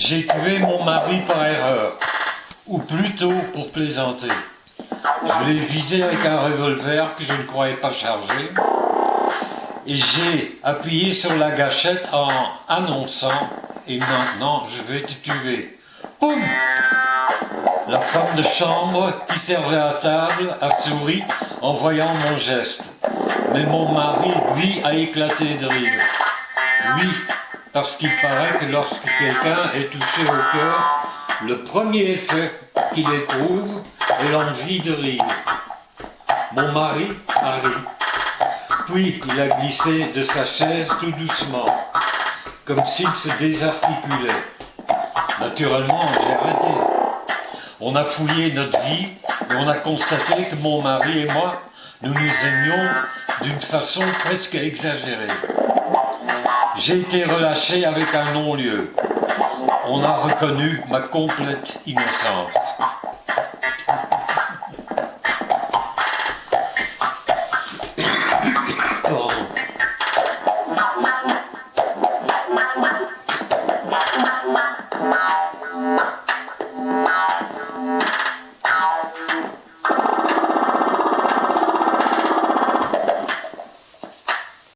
J'ai tué mon mari par erreur, ou plutôt pour plaisanter. Je l'ai visé avec un revolver que je ne croyais pas chargé, et j'ai appuyé sur la gâchette en annonçant « Et maintenant, je vais te tuer ». Poum La femme de chambre qui servait à table a souri en voyant mon geste. Mais mon mari, lui, a éclaté de rire. Oui, parce qu'il paraît que lorsque quelqu'un est touché au cœur, le premier effet qu'il éprouve est l'envie de rire. Mon mari a ri. Puis il a glissé de sa chaise tout doucement, comme s'il se désarticulait. Naturellement, j'ai arrêté. On a fouillé notre vie et on a constaté que mon mari et moi, nous nous aimions d'une façon presque exagérée. J'ai été relâché avec un non-lieu. On a reconnu ma complète innocence.